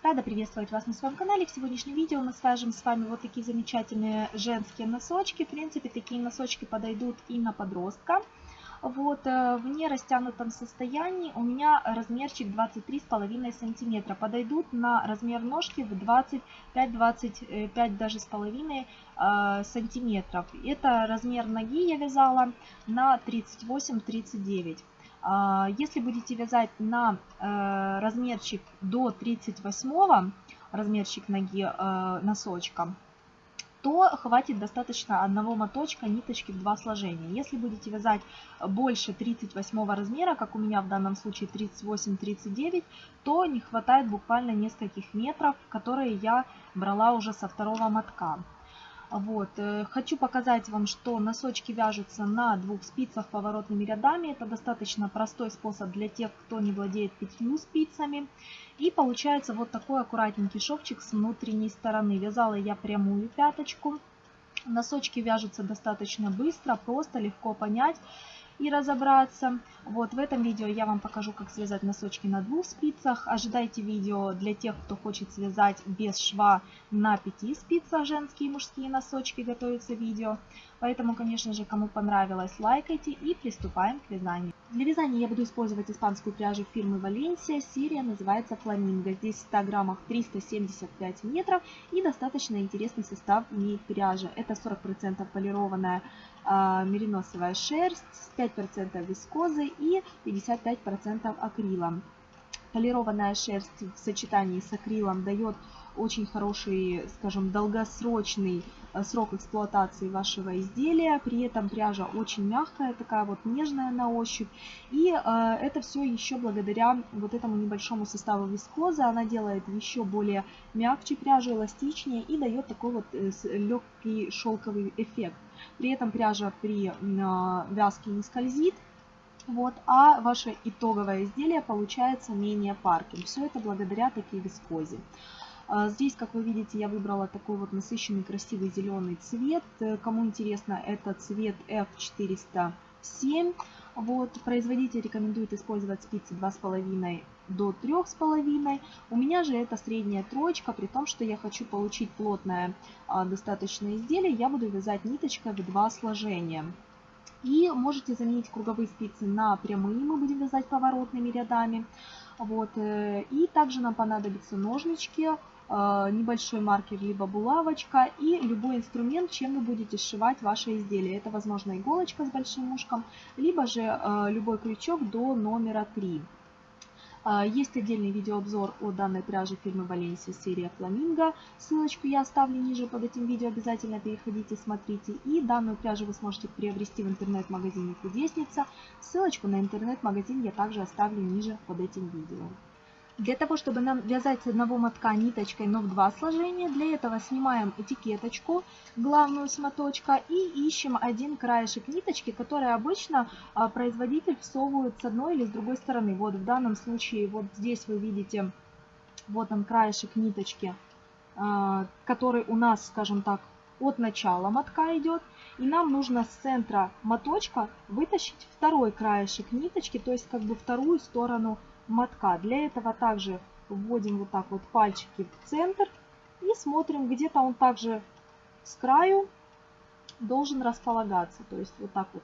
Рада приветствовать вас на своем канале. В сегодняшнем видео мы свяжем с вами вот такие замечательные женские носочки. В принципе, такие носочки подойдут и на подростка. Вот, э, в нерастянутом состоянии у меня размерчик 23,5 сантиметра. Подойдут на размер ножки в 25-25 даже с половиной э, сантиметров. Это размер ноги я вязала на 38-39. А, если будете вязать на э, размерчик до 38 размерчик ноги носочка, то хватит достаточно одного моточка ниточки в два сложения. Если будете вязать больше 38 размера, как у меня в данном случае 38-39, то не хватает буквально нескольких метров, которые я брала уже со второго мотка. Вот. Э, хочу показать вам, что носочки вяжутся на двух спицах поворотными рядами. Это достаточно простой способ для тех, кто не владеет пятью спицами. И получается вот такой аккуратненький шовчик с внутренней стороны. Вязала я прямую пяточку. Носочки вяжутся достаточно быстро, просто, легко понять и разобраться. Вот в этом видео я вам покажу, как связать носочки на двух спицах. Ожидайте видео для тех, кто хочет связать без шва на пяти спицах женские и мужские носочки. Готовится видео. Поэтому, конечно же, кому понравилось, лайкайте и приступаем к вязанию. Для вязания я буду использовать испанскую пряжу фирмы Валенсия. Серия называется Фламинго. Здесь в 100 граммах 375 метров и достаточно интересный состав имеет пряжа. Это 40% полированная э, мериносовая шерсть, 5% вискозы и 55% акрила. Полированная шерсть в сочетании с акрилом дает очень хороший, скажем, долгосрочный э, срок эксплуатации вашего изделия. При этом пряжа очень мягкая, такая вот нежная на ощупь. И э, это все еще благодаря вот этому небольшому составу вискозы. Она делает еще более мягче пряжу, эластичнее и дает такой вот э, легкий шелковый эффект. При этом пряжа при вязке не скользит. Вот, а ваше итоговое изделие получается менее парким. Все это благодаря такой вискозе. А, здесь, как вы видите, я выбрала такой вот насыщенный красивый зеленый цвет. Э, кому интересно, это цвет F407. Вот, производитель рекомендует использовать спицы 2,5 до 3,5. У меня же это средняя троечка, при том, что я хочу получить плотное а, достаточное изделие, я буду вязать ниточкой в два сложения. И можете заменить круговые спицы на прямые, мы будем вязать поворотными рядами. Вот. Э, и также нам понадобятся ножнички, небольшой маркер, либо булавочка и любой инструмент, чем вы будете сшивать ваше изделие. Это, возможно, иголочка с большим ушком, либо же э, любой крючок до номера 3. Э, есть отдельный видеообзор о данной пряже фирмы Valencia серия Flamingo. Ссылочку я оставлю ниже под этим видео, обязательно переходите, смотрите. И данную пряжу вы сможете приобрести в интернет-магазине Кудесница. Ссылочку на интернет-магазин я также оставлю ниже под этим видео. Для того, чтобы нам вязать с одного мотка ниточкой, но в два сложения, для этого снимаем этикеточку, главную с моточка, и ищем один краешек ниточки, который обычно а, производитель всовывает с одной или с другой стороны. Вот в данном случае, вот здесь вы видите, вот он краешек ниточки, а, который у нас, скажем так, от начала мотка идет. И нам нужно с центра моточка вытащить второй краешек ниточки, то есть как бы вторую сторону мотка. Для этого также вводим вот так вот пальчики в центр и смотрим, где-то он также с краю должен располагаться. То есть вот так вот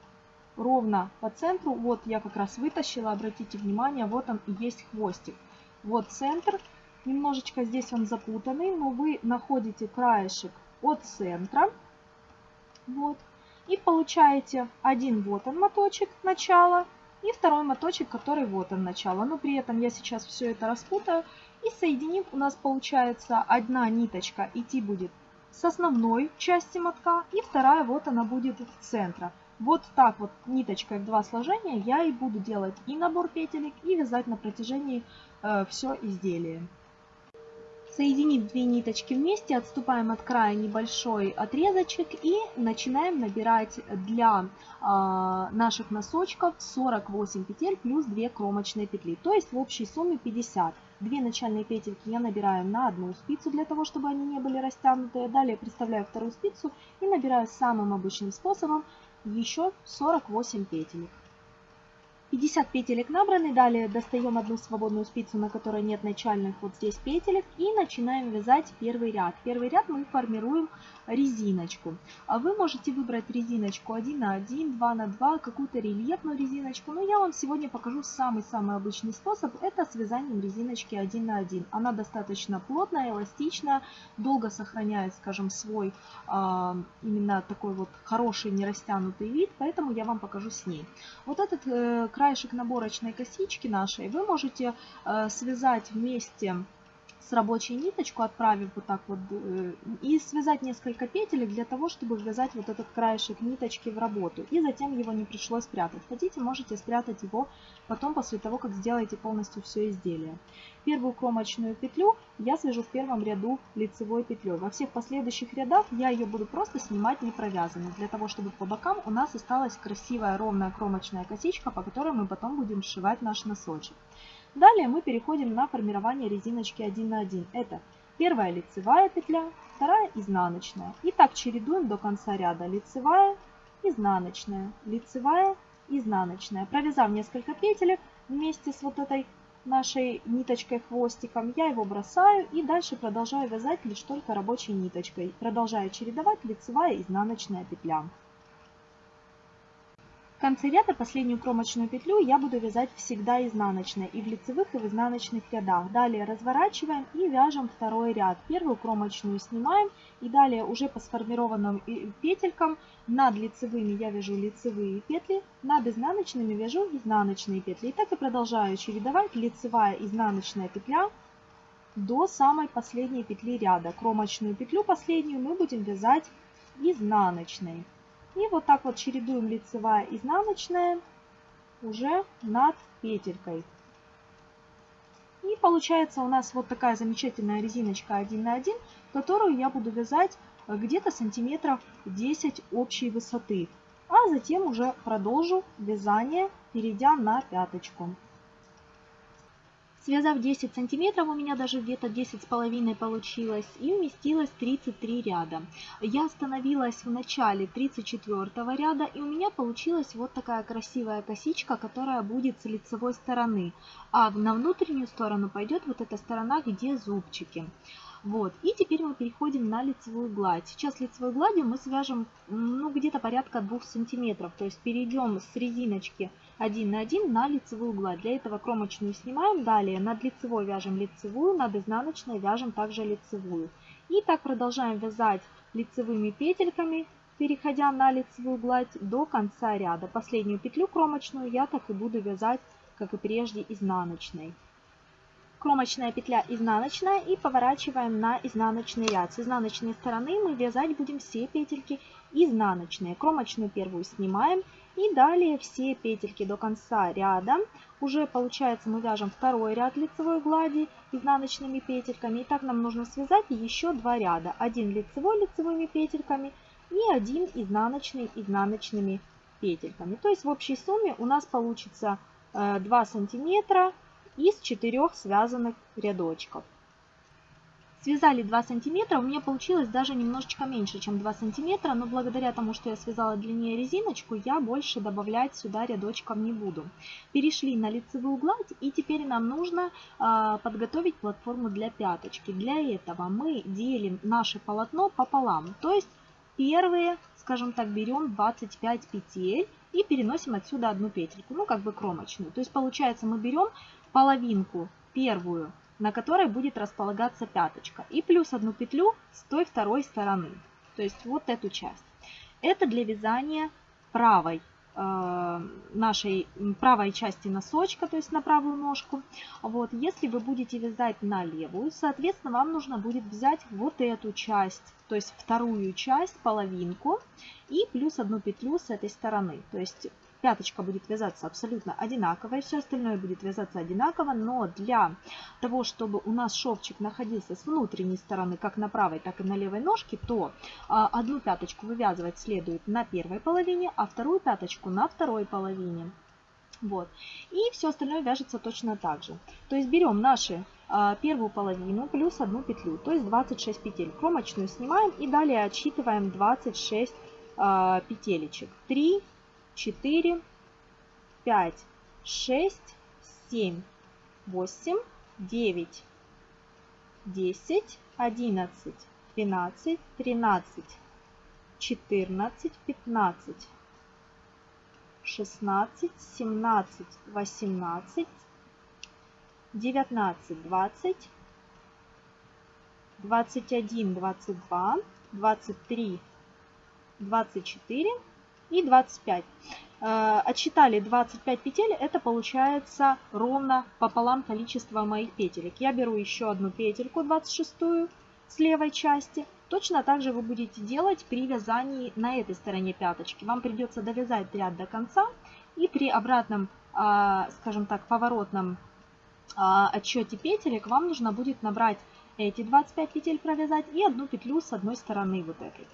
ровно по центру. Вот я как раз вытащила, обратите внимание, вот он и есть хвостик. Вот центр. Немножечко здесь он запутанный, но вы находите краешек от центра. Вот. И получаете один вот он моточек начала и второй моточек, который вот он начало. Но при этом я сейчас все это распутаю. И соединив, у нас получается одна ниточка идти будет с основной части мотка. И вторая вот она будет в центре. Вот так вот ниточкой в два сложения я и буду делать и набор петелек, и вязать на протяжении э, все изделие. Соединив две ниточки вместе, отступаем от края небольшой отрезочек и начинаем набирать для э, наших носочков 48 петель плюс 2 кромочные петли. То есть в общей сумме 50. Две начальные петельки я набираю на одну спицу, для того, чтобы они не были растянутые. Далее представляю вторую спицу и набираю самым обычным способом еще 48 петелек. 50 петелек набраны, далее достаем одну свободную спицу, на которой нет начальных вот здесь петелек и начинаем вязать первый ряд. Первый ряд мы формируем резиночку. А вы можете выбрать резиночку 1 на 1, 2 на 2, какую-то рельефную резиночку. Но я вам сегодня покажу самый-самый обычный способ. Это с вязанием резиночки 1 на 1. Она достаточно плотная, эластичная, долго сохраняет, скажем, свой а, именно такой вот хороший нерастянутый вид. Поэтому я вам покажу с ней. Вот этот э, краешек наборочной косички нашей вы можете э, связать вместе с рабочей ниточку, отправив вот так вот, э, и связать несколько петелек для того, чтобы ввязать вот этот краешек ниточки в работу. И затем его не пришлось спрятать. Хотите, можете спрятать его потом, после того, как сделаете полностью все изделие. Первую кромочную петлю я свяжу в первом ряду лицевой петлей. Во всех последующих рядах я ее буду просто снимать не провязанной, для того, чтобы по бокам у нас осталась красивая ровная кромочная косичка, по которой мы потом будем сшивать наш носочек. Далее мы переходим на формирование резиночки 1 на 1. Это первая лицевая петля, вторая изнаночная. И так чередуем до конца ряда. Лицевая, изнаночная, лицевая, изнаночная. Провязав несколько петелек вместе с вот этой нашей ниточкой хвостиком, я его бросаю и дальше продолжаю вязать лишь только рабочей ниточкой. Продолжаю чередовать лицевая, изнаночная петля конце ряда последнюю кромочную петлю я буду вязать всегда изнаночной и в лицевых и в изнаночных рядах. Далее разворачиваем и вяжем второй ряд. Первую кромочную снимаем и далее уже по сформированным петелькам над лицевыми я вяжу лицевые петли, над изнаночными вяжу изнаночные петли. И так и продолжаю чередовать лицевая изнаночная петля до самой последней петли ряда. Кромочную петлю последнюю мы будем вязать изнаночной. И вот так вот чередуем лицевая, изнаночная уже над петелькой. И получается у нас вот такая замечательная резиночка 1 на 1, которую я буду вязать где-то сантиметров 10 общей высоты. А затем уже продолжу вязание, перейдя на пяточку. Связав 10 сантиметров, у меня даже где-то 10 с половиной получилось, и вместилось 33 ряда. Я остановилась в начале 34 ряда, и у меня получилась вот такая красивая косичка, которая будет с лицевой стороны. А на внутреннюю сторону пойдет вот эта сторона, где зубчики. Вот. И теперь мы переходим на лицевую гладь. Сейчас лицевой гладью мы свяжем ну, где-то порядка 2 сантиметров. То есть перейдем с резиночки 1 на 1 на лицевую гладь. Для этого кромочную снимаем. Далее над лицевой вяжем лицевую, над изнаночной вяжем также лицевую. И так продолжаем вязать лицевыми петельками, переходя на лицевую гладь до конца ряда. Последнюю петлю кромочную я так и буду вязать, как и прежде, изнаночной кромочная петля изнаночная и поворачиваем на изнаночный ряд. С изнаночной стороны мы вязать будем все петельки изнаночные. Кромочную первую снимаем и далее все петельки до конца ряда. Уже получается мы вяжем второй ряд лицевой глади изнаночными петельками. И так нам нужно связать еще два ряда. Один лицевой лицевыми петельками и один изнаночный изнаночными петельками. То есть в общей сумме у нас получится 2 э, сантиметра из четырех связанных рядочков. Связали 2 сантиметра, у меня получилось даже немножечко меньше, чем 2 сантиметра, но благодаря тому, что я связала длиннее резиночку, я больше добавлять сюда рядочков не буду. Перешли на лицевую гладь и теперь нам нужно э, подготовить платформу для пяточки. Для этого мы делим наше полотно пополам, то есть первые, скажем так, берем 25 петель и переносим отсюда одну петельку, ну как бы кромочную. То есть получается мы берем половинку первую, на которой будет располагаться пяточка, и плюс одну петлю с той второй стороны. То есть вот эту часть. Это для вязания правой э, нашей правой части носочка, то есть на правую ножку. Вот, если вы будете вязать на левую, соответственно, вам нужно будет взять вот эту часть, то есть вторую часть, половинку, и плюс одну петлю с этой стороны. То есть пяточка будет вязаться абсолютно одинаково, и все остальное будет вязаться одинаково, но для того, чтобы у нас шовчик находился с внутренней стороны, как на правой, так и на левой ножке, то а, одну пяточку вывязывать следует на первой половине, а вторую пяточку на второй половине. Вот. И все остальное вяжется точно так же. То есть берем наши а, первую половину плюс одну петлю, то есть 26 петель. Кромочную снимаем и далее отсчитываем 26 а, петелечек. 3, 4, 5, 6, 7, 8, 9, 10, 11, 12, 13, 14, 15, 16, 17, 18, 19, 20, 21, 22, 23, 24 и 25. Э, отсчитали 25 петель, это получается ровно пополам количество моих петелек. Я беру еще одну петельку 26 с левой части. Точно так же вы будете делать при вязании на этой стороне пяточки. Вам придется довязать ряд до конца и при обратном, а, скажем так, поворотном а, отсчете петелек вам нужно будет набрать эти 25 петель провязать и одну петлю с одной стороны вот этой.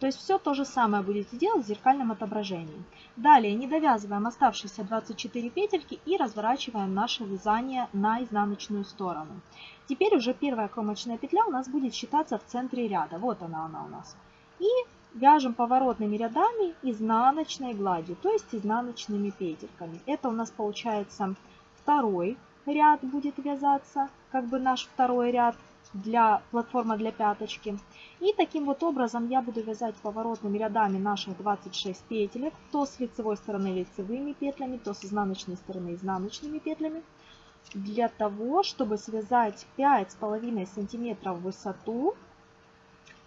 То есть все то же самое будете делать в зеркальном отображении. Далее не довязываем оставшиеся 24 петельки и разворачиваем наше вязание на изнаночную сторону. Теперь уже первая кромочная петля у нас будет считаться в центре ряда. Вот она она у нас. И вяжем поворотными рядами изнаночной гладью, то есть изнаночными петельками. Это у нас получается второй ряд будет вязаться, как бы наш второй ряд для платформа для пяточки. И таким вот образом я буду вязать поворотными рядами наших 26 петелек, то с лицевой стороны лицевыми петлями, то с изнаночной стороны изнаночными петлями, для того, чтобы связать 5,5 сантиметров в высоту,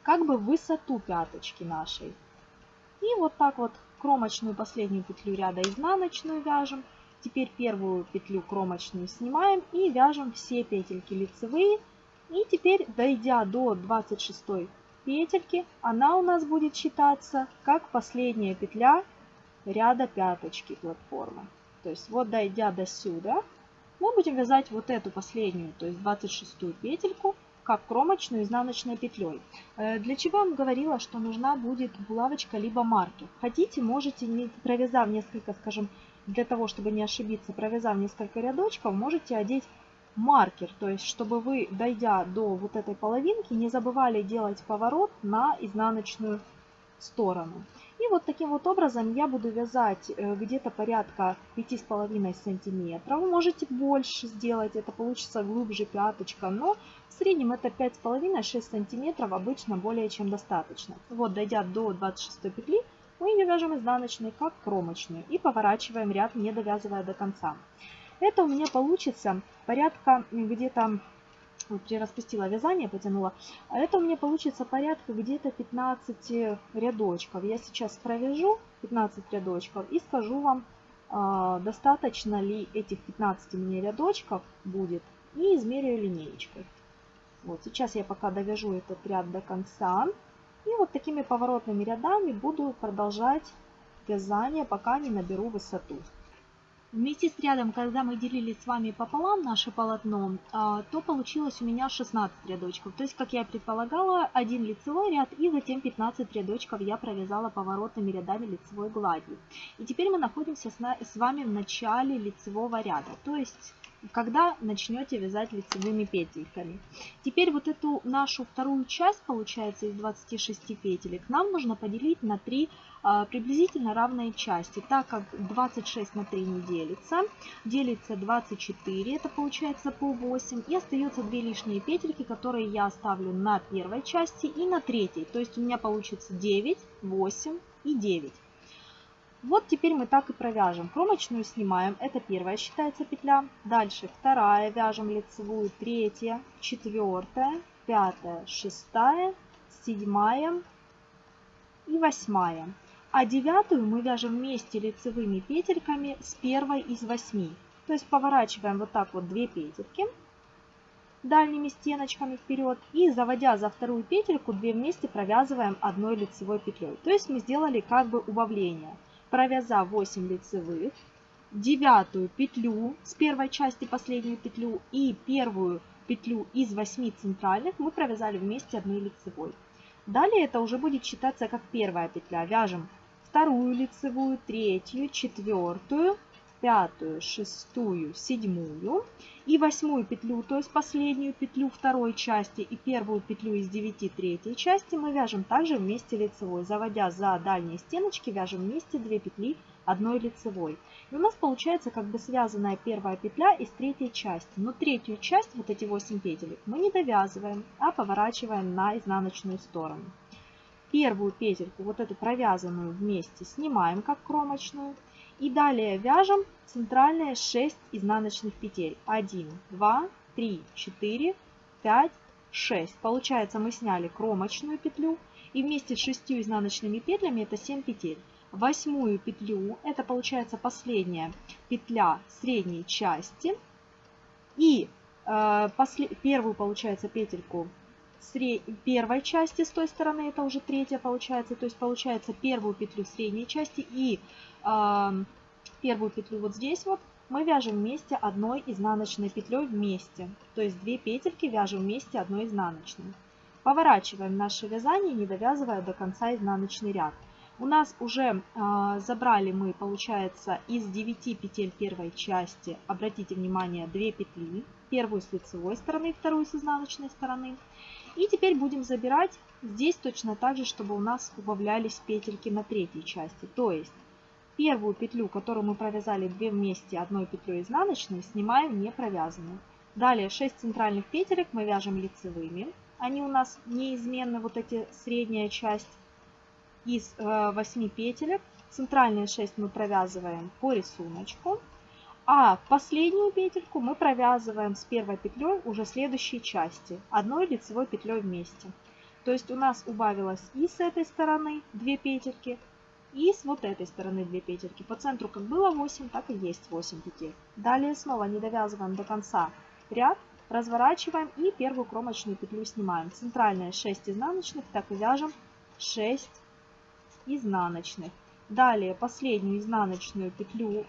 как бы высоту пяточки нашей. И вот так вот кромочную последнюю петлю ряда изнаночную вяжем. Теперь первую петлю кромочную снимаем и вяжем все петельки лицевые и теперь, дойдя до 26 петельки, она у нас будет считаться как последняя петля ряда пяточки платформы. То есть вот дойдя до сюда, мы будем вязать вот эту последнюю, то есть 26 петельку, как кромочную изнаночной петлей. Э, для чего я вам говорила, что нужна будет булавочка либо маркер. Хотите, можете, провязав несколько, скажем, для того, чтобы не ошибиться, провязав несколько рядочков, можете одеть маркер, то есть чтобы вы, дойдя до вот этой половинки, не забывали делать поворот на изнаночную сторону. И вот таким вот образом я буду вязать э, где-то порядка 5,5 сантиметров. Можете больше сделать, это получится глубже пяточка, но в среднем это 5,5-6 сантиметров обычно более чем достаточно. Вот дойдя до 26 петли, мы ее вяжем изнаночной как кромочную и поворачиваем ряд, не довязывая до конца. Это у меня получится порядка где-то, вот распустила вязание, потянула, а это у меня получится порядка где-то 15 рядочков. Я сейчас провяжу 15 рядочков и скажу вам, а, достаточно ли этих 15 мне рядочков будет и измеряю линеечкой. Вот сейчас я пока довяжу этот ряд до конца. И вот такими поворотными рядами буду продолжать вязание, пока не наберу высоту. Вместе с рядом, когда мы делили с вами пополам наше полотно, а, то получилось у меня 16 рядочков. То есть, как я предполагала, один лицевой ряд и затем 15 рядочков я провязала поворотными рядами лицевой гладью. И теперь мы находимся с вами в начале лицевого ряда. То есть когда начнете вязать лицевыми петельками. Теперь вот эту нашу вторую часть, получается, из 26 петелек, нам нужно поделить на 3 а, приблизительно равные части, так как 26 на 3 не делится, делится 24, это получается по 8, и остается 2 лишние петельки, которые я оставлю на первой части и на третьей, то есть у меня получится 9, 8 и 9. Вот теперь мы так и провяжем. Кромочную снимаем, это первая считается петля. Дальше вторая, вяжем лицевую, третья, четвертая, пятая, шестая, седьмая и восьмая. А девятую мы вяжем вместе лицевыми петельками с первой из восьми. То есть поворачиваем вот так вот две петельки дальними стеночками вперед и заводя за вторую петельку, две вместе провязываем одной лицевой петлей. То есть мы сделали как бы убавление провязав 8 лицевых, девятую петлю с первой части последнюю петлю и первую петлю из 8 центральных мы провязали вместе одной лицевой. Далее это уже будет считаться как первая петля. Вяжем вторую лицевую, третью, четвертую, пятую, шестую, седьмую и восьмую петлю, то есть последнюю петлю второй части и первую петлю из 9 третьей части мы вяжем также вместе лицевой. Заводя за дальние стеночки, вяжем вместе 2 петли одной лицевой. И у нас получается как бы связанная первая петля из третьей части. Но третью часть, вот эти 8 петелек, мы не довязываем, а поворачиваем на изнаночную сторону. Первую петельку, вот эту провязанную вместе, снимаем как кромочную. И далее вяжем центральные 6 изнаночных петель. 1, 2, 3, 4, 5, 6. Получается мы сняли кромочную петлю и вместе с 6 изнаночными петлями это 7 петель. Восьмую петлю, это получается последняя петля средней части. И э, после, первую получается петельку. Первой части с той стороны, это уже третья получается. То есть получается первую петлю средней части и э, первую петлю вот здесь вот мы вяжем вместе одной изнаночной петлей вместе. То есть две петельки вяжем вместе одной изнаночной. Поворачиваем наше вязание, не довязывая до конца изнаночный ряд. У нас уже э, забрали мы, получается, из 9 петель первой части, обратите внимание, 2 петли. Первую с лицевой стороны, вторую с изнаночной стороны. И теперь будем забирать здесь точно так же, чтобы у нас убавлялись петельки на третьей части. То есть Первую петлю, которую мы провязали 2 вместе одной петлей изнаночной, снимаем не провязанную. Далее 6 центральных петелек мы вяжем лицевыми. Они у нас неизменны, вот эти средняя часть из 8 э, петелек. Центральные 6 мы провязываем по рисунку. А последнюю петельку мы провязываем с первой петлей уже следующей части, одной лицевой петлей вместе. То есть у нас убавилось и с этой стороны 2 петельки, и с вот этой стороны 2 петельки. По центру как было 8, так и есть 8 петель. Далее снова не довязываем до конца ряд, разворачиваем и первую кромочную петлю снимаем. Центральная 6 изнаночных, так и вяжем 6 изнаночных. Далее последнюю изнаночную петлю,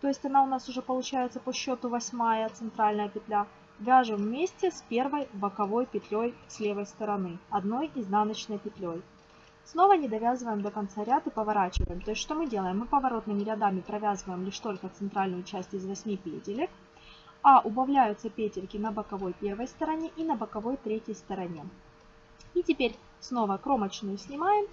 то есть она у нас уже получается по счету 8 центральная петля, вяжем вместе с первой боковой петлей с левой стороны, одной изнаночной петлей. Снова не довязываем до конца ряд и поворачиваем. То есть что мы делаем? Мы поворотными рядами провязываем лишь только центральную часть из 8 петелек, а убавляются петельки на боковой первой стороне и на боковой третьей стороне. И теперь снова кромочную снимаем,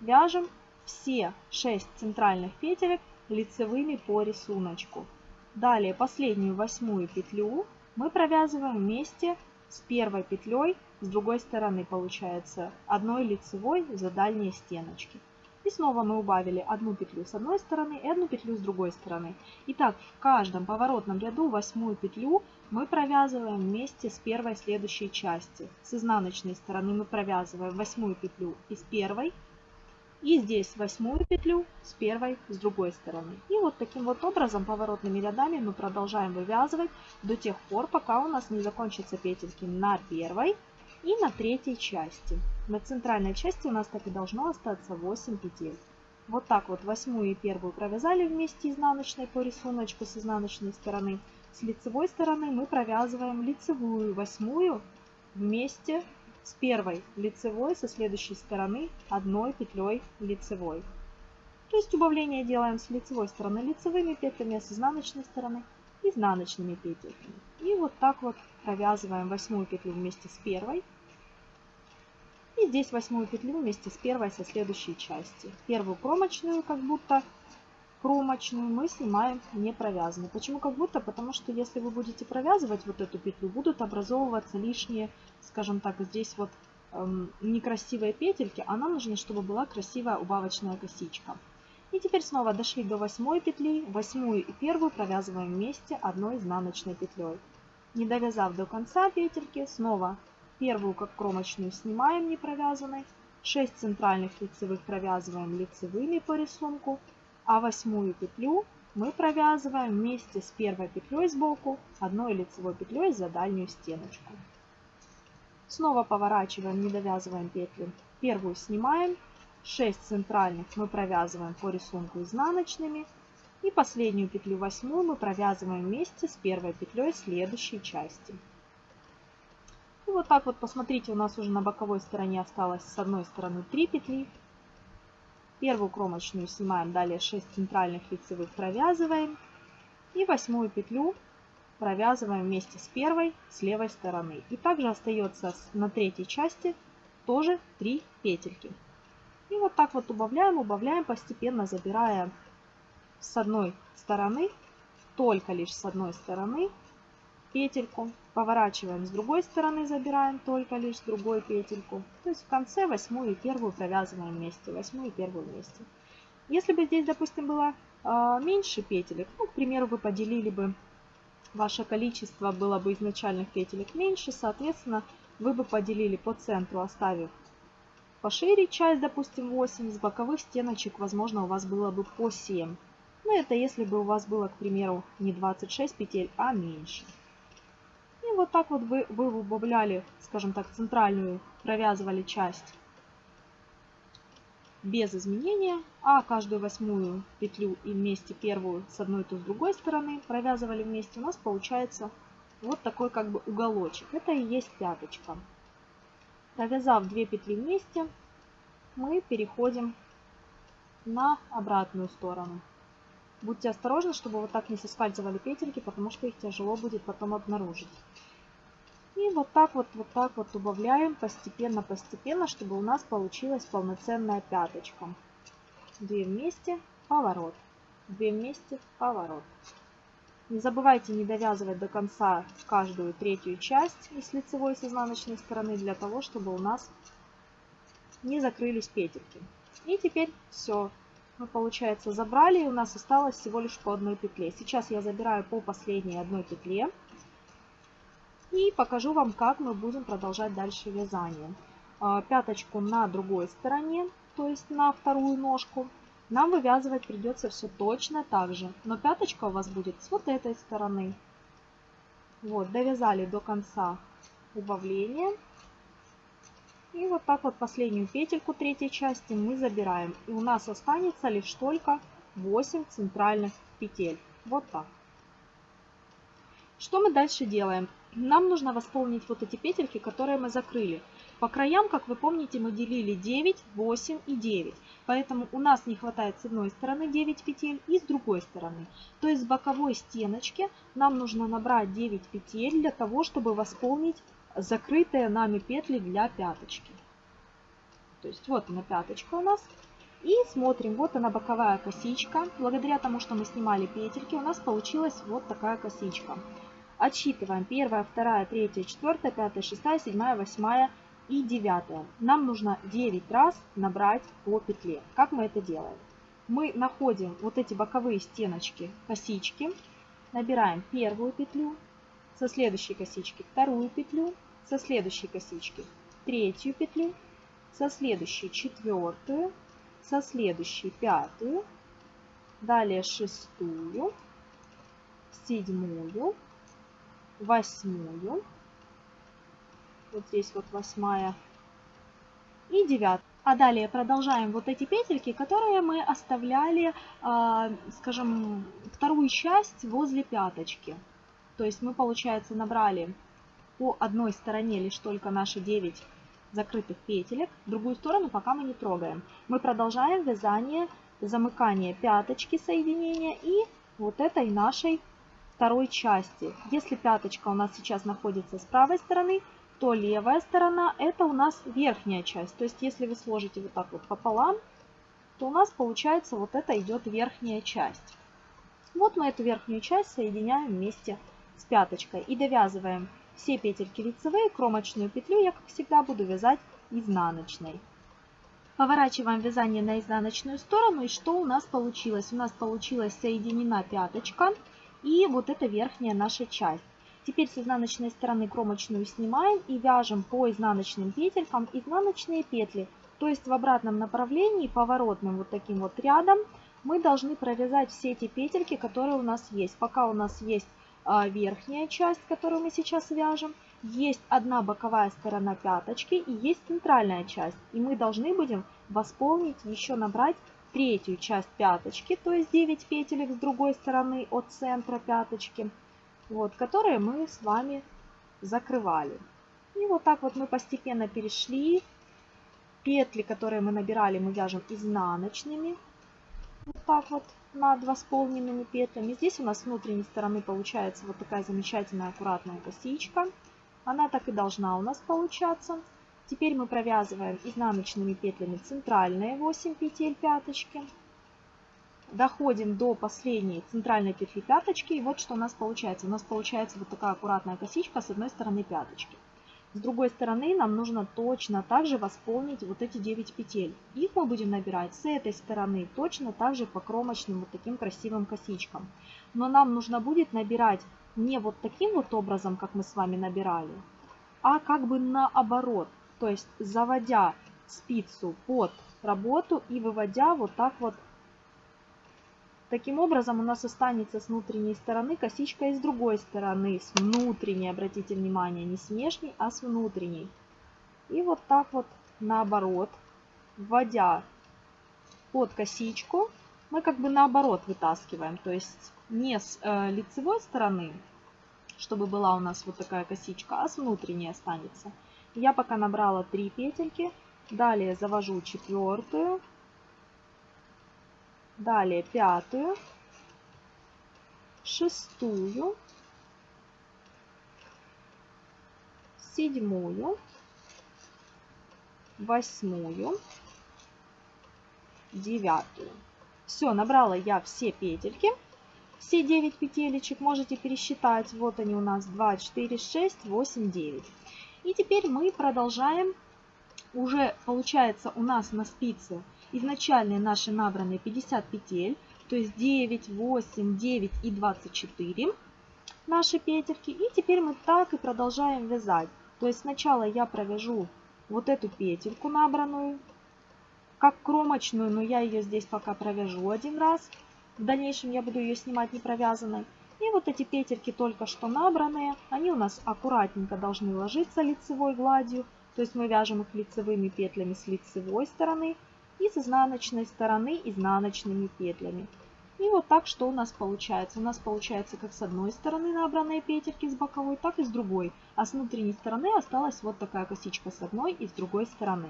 вяжем все 6 центральных петелек лицевыми по рисунку. Далее последнюю восьмую петлю мы провязываем вместе с первой петлей с другой стороны получается одной лицевой за дальние стеночки. И снова мы убавили одну петлю с одной стороны и одну петлю с другой стороны. Итак, в каждом поворотном ряду восьмую петлю мы провязываем вместе с первой следующей части. С изнаночной стороны мы провязываем восьмую петлю из первой и здесь восьмую петлю с первой с другой стороны. И вот таким вот образом поворотными рядами мы продолжаем вывязывать до тех пор, пока у нас не закончатся петельки на первой и на третьей части. На центральной части у нас так и должно остаться 8 петель. Вот так вот восьмую и первую провязали вместе изнаночной по рисунку с изнаночной стороны. С лицевой стороны мы провязываем лицевую восьмую вместе с первой лицевой со следующей стороны одной петлей лицевой. То есть убавление делаем с лицевой стороны лицевыми петлями, а с изнаночной стороны изнаночными петельками. И вот так вот провязываем восьмую петлю вместе с первой. И здесь восьмую петлю вместе с первой со следующей части. Первую кромочную как будто кромочную мы снимаем не провязанной. Почему как будто? Потому что если вы будете провязывать вот эту петлю, будут образовываться лишние, скажем так, здесь вот эм, некрасивые петельки, а нам нужно, чтобы была красивая убавочная косичка. И теперь снова дошли до восьмой петли, восьмую и первую провязываем вместе одной изнаночной петлей. Не довязав до конца петельки, снова первую как кромочную снимаем не провязанной, 6 центральных лицевых провязываем лицевыми по рисунку, а восьмую петлю мы провязываем вместе с первой петлей сбоку одной лицевой петлей за дальнюю стеночку. Снова поворачиваем, не довязываем петли. Первую снимаем, 6 центральных мы провязываем по рисунку изнаночными. И последнюю петлю восьмую мы провязываем вместе с первой петлей следующей части. И вот так вот, посмотрите, у нас уже на боковой стороне осталось с одной стороны 3 петли, Первую кромочную снимаем, далее 6 центральных лицевых провязываем. И восьмую петлю провязываем вместе с первой с левой стороны. И также остается на третьей части тоже 3 петельки. И вот так вот убавляем, убавляем, постепенно забирая с одной стороны, только лишь с одной стороны петельку, поворачиваем с другой стороны, забираем только лишь другой петельку. То есть в конце восьмую и первую провязываем вместе, восьмую и первую вместе. Если бы здесь, допустим, было э, меньше петелек, ну, к примеру, вы поделили бы ваше количество было бы изначальных петелек меньше, соответственно, вы бы поделили по центру, оставив пошире часть, допустим, 8, с боковых стеночек, возможно, у вас было бы по 7. Но это если бы у вас было, к примеру, не 26 петель, а меньше. Вот так вот вы, вы убавляли, скажем так, центральную, провязывали часть без изменения, а каждую восьмую петлю и вместе первую с одной то с другой стороны провязывали вместе, у нас получается вот такой как бы уголочек. Это и есть пяточка. Провязав 2 петли вместе, мы переходим на обратную сторону. Будьте осторожны, чтобы вот так не соскальзывали петельки, потому что их тяжело будет потом обнаружить. И вот так вот, вот так вот убавляем постепенно-постепенно, чтобы у нас получилась полноценная пяточка. Две вместе, поворот. Две вместе, поворот. Не забывайте не довязывать до конца каждую третью часть из лицевой с изнаночной стороны, для того, чтобы у нас не закрылись петельки. И теперь все. Мы, получается, забрали, и у нас осталось всего лишь по одной петле. Сейчас я забираю по последней одной петле. И покажу вам, как мы будем продолжать дальше вязание. А, пяточку на другой стороне, то есть на вторую ножку, нам вывязывать придется все точно так же. Но пяточка у вас будет с вот этой стороны. Вот, довязали до конца убавления. И вот так вот последнюю петельку третьей части мы забираем. И у нас останется лишь только 8 центральных петель. Вот так. Что мы дальше делаем? Нам нужно восполнить вот эти петельки, которые мы закрыли. По краям, как вы помните, мы делили 9, 8 и 9. Поэтому у нас не хватает с одной стороны 9 петель и с другой стороны. То есть с боковой стеночки нам нужно набрать 9 петель для того, чтобы восполнить закрытые нами петли для пяточки. То есть вот она пяточка у нас. И смотрим, вот она боковая косичка. Благодаря тому, что мы снимали петельки, у нас получилась вот такая косичка. Отсчитываем 1, 2, 3, 4, 5, 6, 7, 8 и 9. Нам нужно 9 раз набрать по петле. Как мы это делаем? Мы находим вот эти боковые стеночки, косички, набираем первую петлю, со следующей косички вторую петлю, со следующей косички третью петлю, со следующей четвертую, со следующей пятую, далее шестую, седьмую, восьмую, вот здесь вот восьмая и девятая. А далее продолжаем вот эти петельки, которые мы оставляли, а, скажем, вторую часть возле пяточки. То есть мы, получается, набрали по одной стороне лишь только наши 9 закрытых петелек, другую сторону пока мы не трогаем. Мы продолжаем вязание, замыкание пяточки соединения и вот этой нашей второй части. Если пяточка у нас сейчас находится с правой стороны, то левая сторона это у нас верхняя часть. То есть если вы сложите вот так вот пополам, то у нас получается вот это идет верхняя часть. Вот мы эту верхнюю часть соединяем вместе с пяточкой и довязываем все петельки лицевые, кромочную петлю я, как всегда, буду вязать изнаночной. Поворачиваем вязание на изнаночную сторону и что у нас получилось? У нас получилась соединена пяточка и вот эта верхняя наша часть. Теперь с изнаночной стороны кромочную снимаем и вяжем по изнаночным петелькам изнаночные петли. То есть в обратном направлении, поворотным вот таким вот рядом, мы должны провязать все эти петельки, которые у нас есть. Пока у нас есть верхняя часть, которую мы сейчас вяжем, есть одна боковая сторона пяточки и есть центральная часть. И мы должны будем восполнить, еще набрать третью часть пяточки, то есть 9 петелек с другой стороны от центра пяточки, вот, которые мы с вами закрывали. И вот так вот мы постепенно перешли. Петли, которые мы набирали, мы вяжем изнаночными. Вот так вот над восполненными петлями. Здесь у нас с внутренней стороны получается вот такая замечательная аккуратная косичка. Она так и должна у нас получаться. Теперь мы провязываем изнаночными петлями центральные 8 петель пяточки. доходим до последней центральной петли пяточки. И вот что у нас получается. У нас получается вот такая аккуратная косичка с одной стороны пяточки. С другой стороны нам нужно точно так же восполнить вот эти 9 петель. Их мы будем набирать с этой стороны точно так же по кромочным вот таким красивым косичкам. Но нам нужно будет набирать не вот таким вот образом, как мы с вами набирали, а как бы наоборот. То есть заводя спицу под работу и выводя вот так вот Таким образом у нас останется с внутренней стороны косичка и с другой стороны, с внутренней, обратите внимание, не с внешней, а с внутренней. И вот так вот наоборот, вводя под косичку, мы как бы наоборот вытаскиваем, то есть не с э, лицевой стороны, чтобы была у нас вот такая косичка, а с внутренней останется. Я пока набрала 3 петельки, далее завожу четвертую, Далее пятую, шестую, седьмую, восьмую, девятую. Все, набрала я все петельки. Все 9 петелечек можете пересчитать. Вот они у нас 2, 4, 6, 8, 9. И теперь мы продолжаем. Уже получается у нас на спице изначальные наши набранные 50 петель, то есть 9, 8, 9 и 24 наши петельки. И теперь мы так и продолжаем вязать. То есть сначала я провяжу вот эту петельку набранную, как кромочную, но я ее здесь пока провяжу один раз. В дальнейшем я буду ее снимать не провязанной. И вот эти петельки только что набранные, они у нас аккуратненько должны ложиться лицевой гладью. То есть мы вяжем их лицевыми петлями с лицевой стороны и с изнаночной стороны изнаночными петлями. И вот так что у нас получается. У нас получается как с одной стороны набранные петельки с боковой, так и с другой. А с внутренней стороны осталась вот такая косичка с одной и с другой стороны.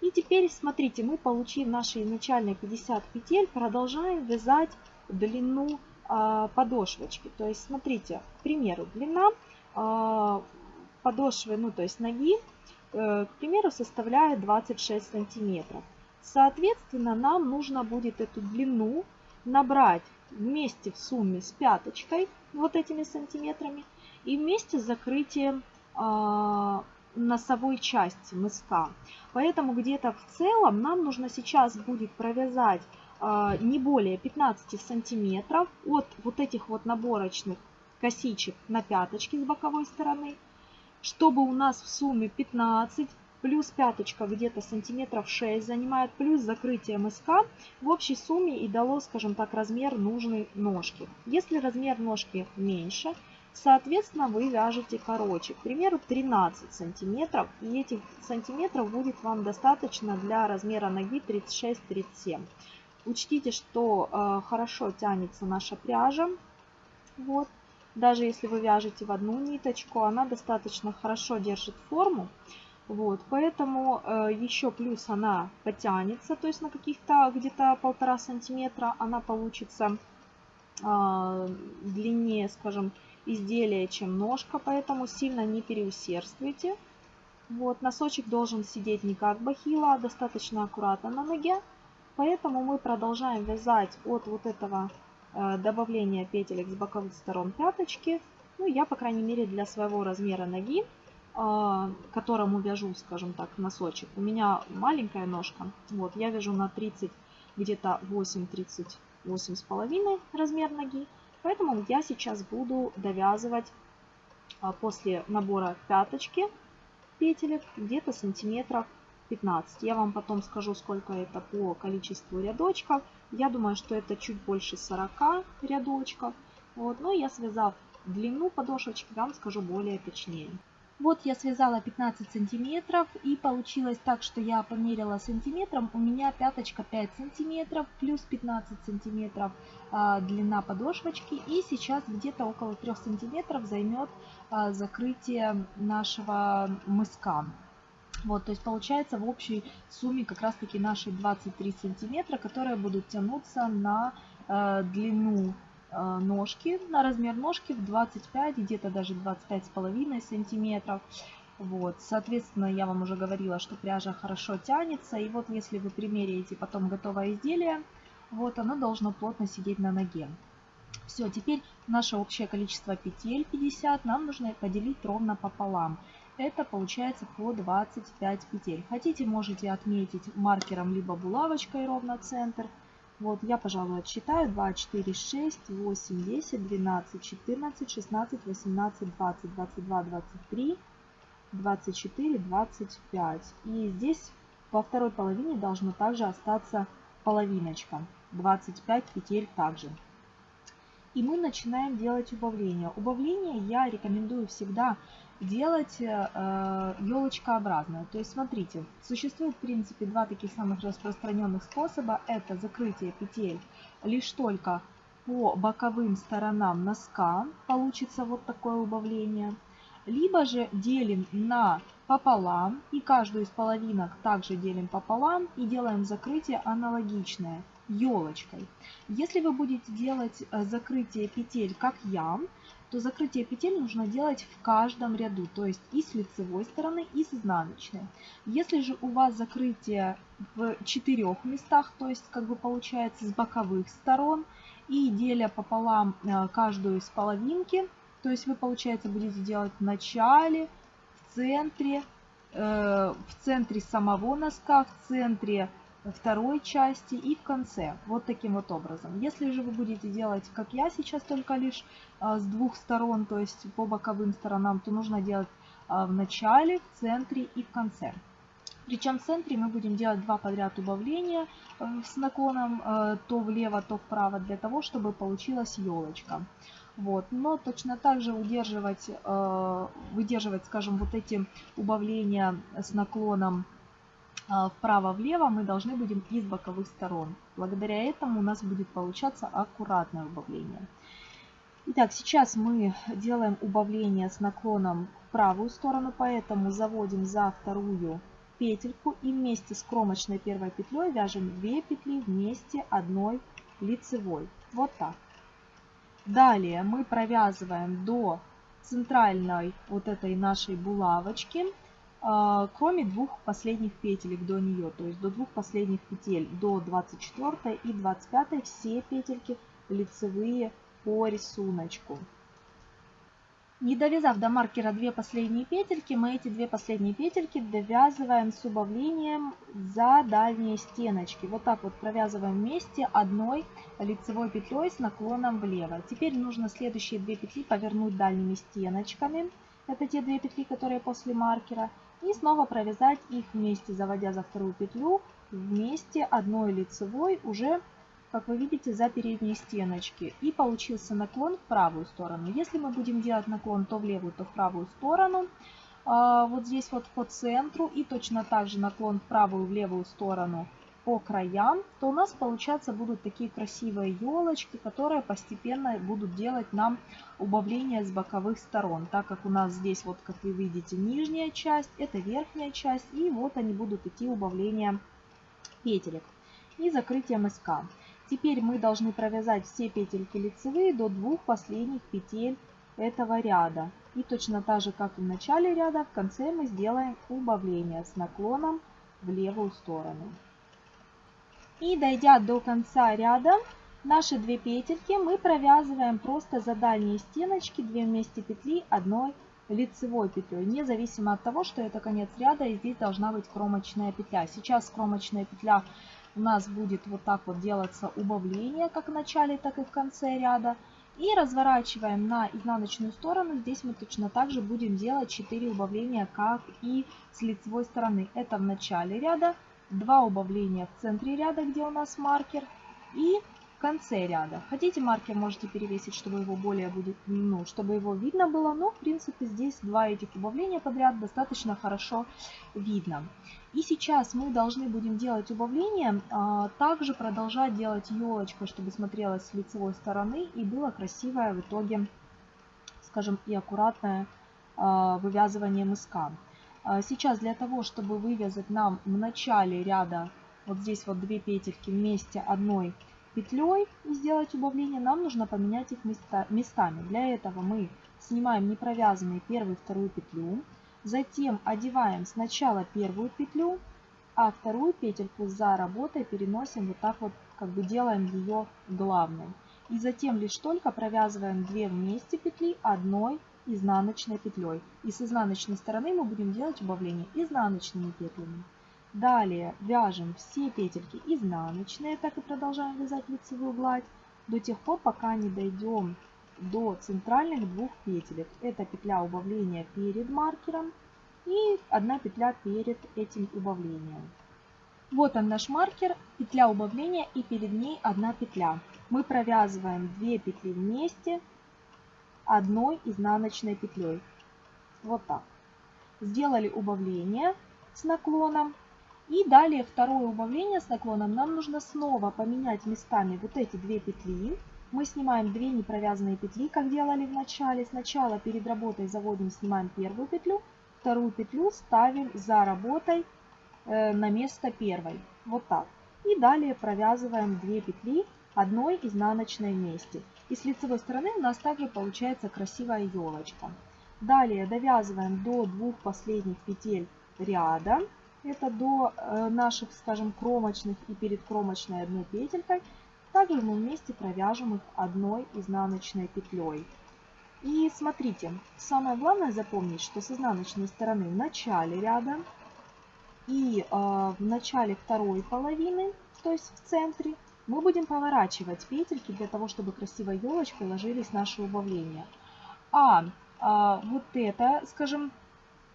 И теперь, смотрите, мы, получив наши изначальные 50 петель, продолжаем вязать длину э, подошвочки. То есть, смотрите, к примеру, длина э, подошвы, ну то есть ноги, э, к примеру, составляет 26 сантиметров. Соответственно, нам нужно будет эту длину набрать вместе в сумме с пяточкой, вот этими сантиметрами, и вместе с закрытием э, носовой части мыска. Поэтому где-то в целом нам нужно сейчас будет провязать э, не более 15 сантиметров от вот этих вот наборочных косичек на пяточке с боковой стороны, чтобы у нас в сумме 15 плюс пяточка где-то сантиметров 6 занимает, плюс закрытие мыска в общей сумме и дало, скажем так, размер нужной ножки. Если размер ножки меньше, соответственно, вы вяжете короче, к примеру, 13 сантиметров, и этих сантиметров будет вам достаточно для размера ноги 36-37. Учтите, что э, хорошо тянется наша пряжа, вот, даже если вы вяжете в одну ниточку, она достаточно хорошо держит форму. Вот, поэтому э, еще плюс она потянется, то есть на каких-то где-то полтора сантиметра она получится э, длиннее, скажем, изделия, чем ножка, поэтому сильно не переусердствуйте. Вот, носочек должен сидеть не как бахила, а достаточно аккуратно на ноге. Поэтому мы продолжаем вязать от вот этого э, добавления петелек с боковых сторон пяточки. Ну, я, по крайней мере, для своего размера ноги а, которому вяжу, скажем так, носочек. У меня маленькая ножка. Вот, я вяжу на 30, где-то 8-38 с половиной размер ноги. Поэтому я сейчас буду довязывать а, после набора пяточки петелек где-то сантиметров 15. Я вам потом скажу, сколько это по количеству рядочков. Я думаю, что это чуть больше 40 рядочков. Вот, но я связав длину подошвочки, вам скажу более точнее. Вот я связала 15 сантиметров и получилось так, что я померила сантиметром. У меня пяточка 5 сантиметров плюс 15 сантиметров а, длина подошвочки. И сейчас где-то около 3 сантиметров займет а, закрытие нашего мыска. Вот, то есть получается в общей сумме как раз таки наши 23 сантиметра, которые будут тянуться на э, длину ножки, на размер ножки в 25, где-то даже 25 с половиной сантиметров. Вот, соответственно, я вам уже говорила, что пряжа хорошо тянется. И вот если вы примеряете потом готовое изделие, Вот оно должно плотно сидеть на ноге. Все, теперь наше общее количество петель 50 нам нужно поделить ровно пополам. Это получается по 25 петель. Хотите, можете отметить маркером либо булавочкой ровно центр. Вот, я, пожалуй, отсчитаю. 2, 4, 6, 8, 10, 12, 14, 16, 18, 20, 22, 23, 24, 25. И здесь во второй половине должно также остаться половиночка. 25 петель также. И мы начинаем делать убавление. Убавление я рекомендую всегда делать э, елочкообразное. То есть смотрите, существует в принципе два таких самых распространенных способа. Это закрытие петель лишь только по боковым сторонам носка. Получится вот такое убавление. Либо же делим на пополам и каждую из половинок также делим пополам и делаем закрытие аналогичное елочкой. Если вы будете делать э, закрытие петель, как я, то закрытие петель нужно делать в каждом ряду, то есть и с лицевой стороны, и с изнаночной. Если же у вас закрытие в четырех местах, то есть как бы получается с боковых сторон, и деля пополам э, каждую из половинки, то есть вы, получается, будете делать в начале, в центре, э, в центре самого носка, в центре второй части и в конце. Вот таким вот образом. Если же вы будете делать, как я сейчас, только лишь а, с двух сторон, то есть по боковым сторонам, то нужно делать а, в начале, в центре и в конце. Причем в центре мы будем делать два подряд убавления э, с наклоном э, то влево, то вправо, для того, чтобы получилась елочка. Вот. Но точно так же удерживать, э, выдерживать, скажем, вот эти убавления с наклоном вправо-влево мы должны будем из боковых сторон. Благодаря этому у нас будет получаться аккуратное убавление. Итак, сейчас мы делаем убавление с наклоном в правую сторону, поэтому заводим за вторую петельку и вместе с кромочной первой петлей вяжем 2 петли вместе одной лицевой. Вот так. Далее мы провязываем до центральной вот этой нашей булавочки кроме двух последних петелек до нее, то есть до двух последних петель, до 24 и 25 все петельки лицевые по рисунку. Не довязав до маркера две последние петельки, мы эти две последние петельки довязываем с убавлением за дальние стеночки. Вот так вот провязываем вместе одной лицевой петлей с наклоном влево. Теперь нужно следующие две петли повернуть дальними стеночками. Это те две петли, которые после маркера. И снова провязать их вместе, заводя за вторую петлю вместе одной лицевой уже, как вы видите, за передние стеночки. И получился наклон в правую сторону. Если мы будем делать наклон то в левую, то в правую сторону, а, вот здесь вот по центру и точно так же наклон в правую, в левую сторону – по краям, то у нас получаться будут такие красивые елочки, которые постепенно будут делать нам убавление с боковых сторон. Так как у нас здесь, вот как вы видите, нижняя часть, это верхняя часть, и вот они будут идти убавления петелек и закрытие мыска. Теперь мы должны провязать все петельки лицевые до двух последних петель этого ряда. И точно так же, как и в начале ряда, в конце мы сделаем убавление с наклоном в левую сторону. И дойдя до конца ряда, наши две петельки мы провязываем просто за дальние стеночки 2 вместе петли одной лицевой петлей, независимо от того, что это конец ряда и здесь должна быть кромочная петля. Сейчас кромочная петля у нас будет вот так вот делаться убавление, как в начале, так и в конце ряда. И разворачиваем на изнаночную сторону. Здесь мы точно так же будем делать 4 убавления, как и с лицевой стороны. Это в начале ряда, два убавления в центре ряда, где у нас маркер, и в конце ряда. Хотите маркер, можете перевесить, чтобы его более будет, ну, чтобы его видно было, но в принципе здесь два этих убавления подряд достаточно хорошо видно. И сейчас мы должны будем делать убавление, а, также продолжать делать елочкой, чтобы смотрелось с лицевой стороны и было красивое в итоге, скажем, и аккуратное а, вывязывание мыска. А сейчас для того, чтобы вывязать нам в начале ряда вот здесь вот две петельки вместе одной петлей и сделать убавление, нам нужно поменять их места, местами. Для этого мы снимаем непровязанную первую и вторую петлю, затем одеваем сначала первую петлю, а вторую петельку за работой переносим вот так вот, как бы делаем ее главной. И затем лишь только провязываем 2 вместе петли одной изнаночной петлей. И с изнаночной стороны мы будем делать убавление изнаночными петлями. Далее вяжем все петельки изнаночные, так и продолжаем вязать лицевую гладь до тех пор, пока не дойдем до центральных двух петелек. Это петля убавления перед маркером и одна петля перед этим убавлением. Вот он наш маркер, петля убавления и перед ней одна петля. Мы провязываем 2 петли вместе одной изнаночной петлей. Вот так. Сделали убавление с наклоном. И далее второе убавление с наклоном нам нужно снова поменять местами вот эти две петли мы снимаем 2 непровязанные петли, как делали в начале. Сначала перед работой заводим, снимаем первую петлю, вторую петлю ставим за работой э, на место первой. Вот так. И далее провязываем 2 петли одной изнаночной вместе. И с лицевой стороны у нас также получается красивая елочка. Далее довязываем до двух последних петель ряда. Это до э, наших, скажем, кромочных и перед кромочной одной петелькой. Также мы вместе провяжем их одной изнаночной петлей. И смотрите, самое главное запомнить, что с изнаночной стороны в начале ряда и э, в начале второй половины, то есть в центре, мы будем поворачивать петельки для того, чтобы красивой елочкой ложились наши убавления. А, а вот это, скажем,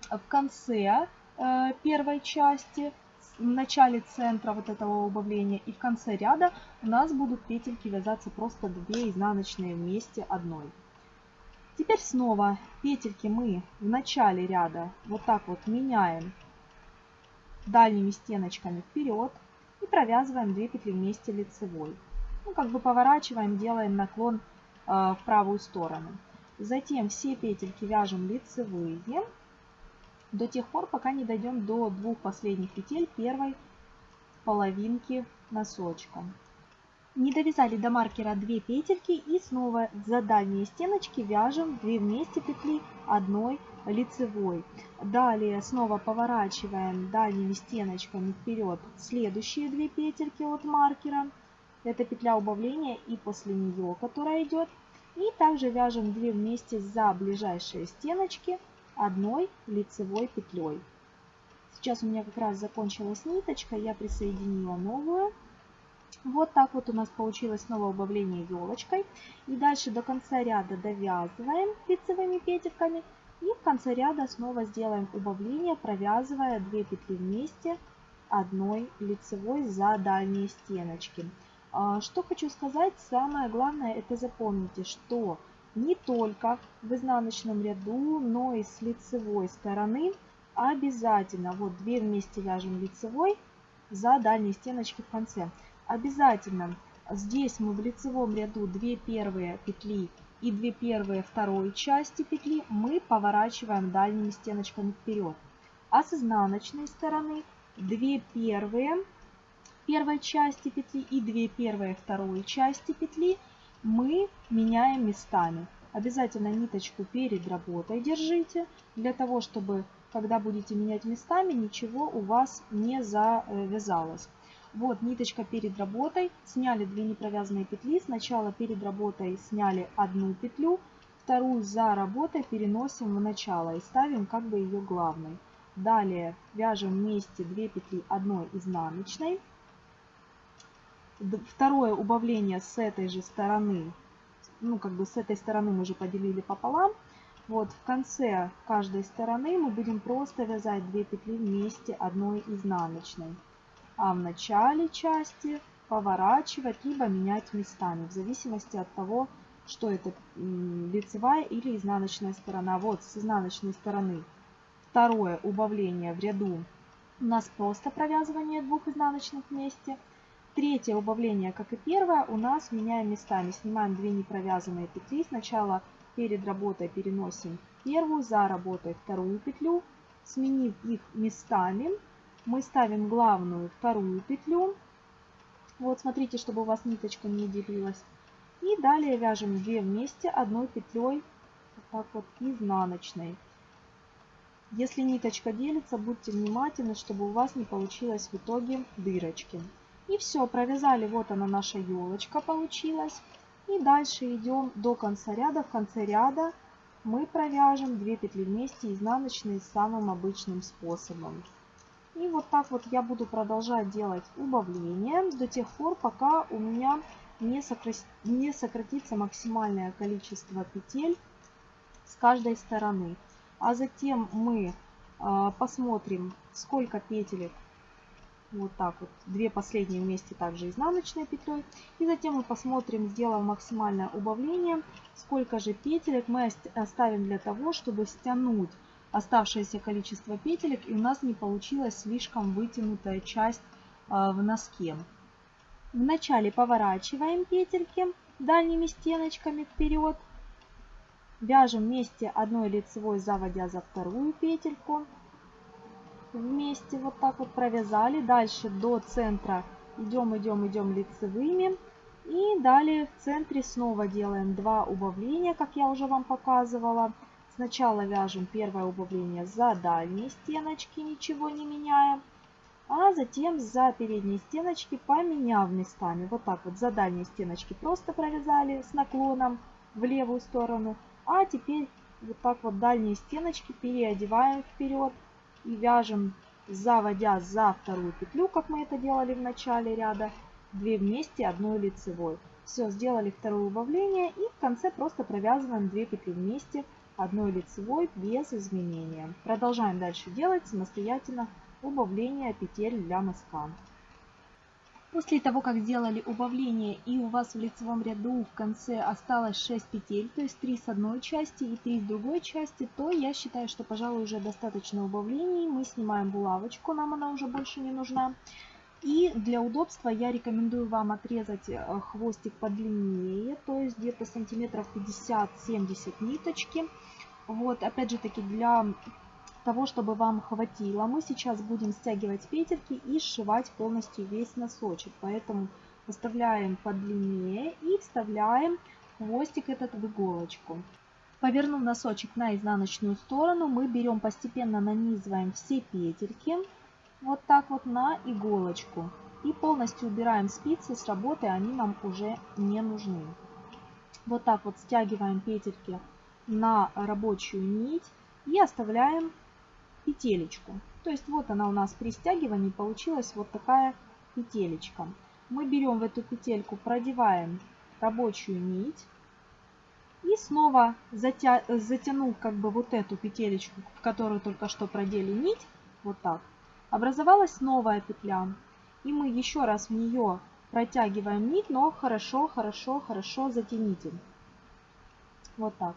в конце э, первой части в начале центра вот этого убавления и в конце ряда у нас будут петельки вязаться просто 2 изнаночные вместе одной. Теперь снова петельки мы в начале ряда вот так вот меняем дальними стеночками вперед и провязываем 2 петли вместе лицевой. Ну, как бы поворачиваем, делаем наклон э, в правую сторону. Затем все петельки вяжем лицевые до тех пор, пока не дойдем до двух последних петель первой половинки носочка. Не довязали до маркера 2 петельки и снова за дальние стеночки вяжем 2 вместе петли одной лицевой. Далее снова поворачиваем дальними стеночками вперед следующие 2 петельки от маркера. Это петля убавления и после нее, которая идет. И также вяжем 2 вместе за ближайшие стеночки одной лицевой петлей. Сейчас у меня как раз закончилась ниточка, я присоединила новую. Вот так вот у нас получилось снова убавление елочкой. И дальше до конца ряда довязываем лицевыми петельками. И в конце ряда снова сделаем убавление, провязывая 2 петли вместе одной лицевой за дальние стеночки. А, что хочу сказать, самое главное это запомните, что не только в изнаночном ряду, но и с лицевой стороны обязательно, вот 2 вместе вяжем лицевой за дальние стеночки в конце. Обязательно здесь мы в лицевом ряду 2 первые петли и 2 первые второй части петли мы поворачиваем дальними стеночками вперед. А с изнаночной стороны 2 первые первой части петли и 2 первые второй части петли мы меняем местами. Обязательно ниточку перед работой держите, для того, чтобы, когда будете менять местами, ничего у вас не завязалось. Вот ниточка перед работой, сняли 2 непровязанные петли. Сначала перед работой сняли одну петлю, вторую за работой переносим в начало и ставим как бы ее главной. Далее вяжем вместе 2 петли одной изнаночной. Второе убавление с этой же стороны, ну как бы с этой стороны мы уже поделили пополам. Вот в конце каждой стороны мы будем просто вязать 2 петли вместе одной изнаночной. А в начале части поворачивать, либо менять местами, в зависимости от того, что это лицевая или изнаночная сторона. Вот с изнаночной стороны второе убавление в ряду у нас просто провязывание двух изнаночных вместе – Третье убавление, как и первое, у нас меняем местами. Снимаем 2 непровязанные петли. Сначала перед работой переносим первую, за работой вторую петлю. Сменив их местами, мы ставим главную вторую петлю. Вот смотрите, чтобы у вас ниточка не делилась. И далее вяжем 2 вместе одной петлей, вот так вот, изнаночной. Если ниточка делится, будьте внимательны, чтобы у вас не получилось в итоге дырочки. И все, провязали, вот она наша елочка получилась. И дальше идем до конца ряда. В конце ряда мы провяжем 2 петли вместе изнаночные самым обычным способом. И вот так вот я буду продолжать делать убавление до тех пор, пока у меня не, сокра... не сократится максимальное количество петель с каждой стороны. А затем мы э, посмотрим, сколько петелек вот так вот, две последние вместе также изнаночной петлей. И затем мы посмотрим, сделав максимальное убавление, сколько же петелек мы оставим для того, чтобы стянуть оставшееся количество петелек и у нас не получилась слишком вытянутая часть а, в носке. Вначале поворачиваем петельки дальними стеночками вперед. Вяжем вместе одной лицевой, заводя за вторую петельку вместе вот так вот провязали. Дальше до центра идем, идем, идем лицевыми. И далее в центре снова делаем два убавления, как я уже вам показывала. Сначала вяжем первое убавление за дальние стеночки, ничего не меняя. А затем за передние стеночки поменяв местами. Вот так вот за дальние стеночки просто провязали с наклоном в левую сторону. А теперь вот так вот дальние стеночки переодеваем вперед и вяжем, заводя за вторую петлю, как мы это делали в начале ряда, 2 вместе одной лицевой. Все, сделали второе убавление и в конце просто провязываем 2 петли вместе одной лицевой без изменения. Продолжаем дальше делать самостоятельно убавление петель для носка. После того, как сделали убавление и у вас в лицевом ряду в конце осталось 6 петель, то есть 3 с одной части и 3 с другой части, то я считаю, что, пожалуй, уже достаточно убавлений. Мы снимаем булавочку, нам она уже больше не нужна. И для удобства я рекомендую вам отрезать э, хвостик подлиннее, то есть где-то сантиметров 50-70 ниточки. Вот, опять же таки, для того, чтобы вам хватило, мы сейчас будем стягивать петельки и сшивать полностью весь носочек. Поэтому оставляем подлиннее и вставляем хвостик этот в иголочку. Повернув носочек на изнаночную сторону, мы берем постепенно нанизываем все петельки вот так вот на иголочку. И полностью убираем спицы с работы, они нам уже не нужны. Вот так вот стягиваем петельки на рабочую нить и оставляем петелечку. То есть вот она у нас при стягивании получилась вот такая петелечка. Мы берем в эту петельку, продеваем рабочую нить и снова затя... затянув как бы вот эту петелечку, в которую только что продели нить, вот так, образовалась новая петля. И мы еще раз в нее протягиваем нить, но хорошо, хорошо, хорошо затяните. Вот так.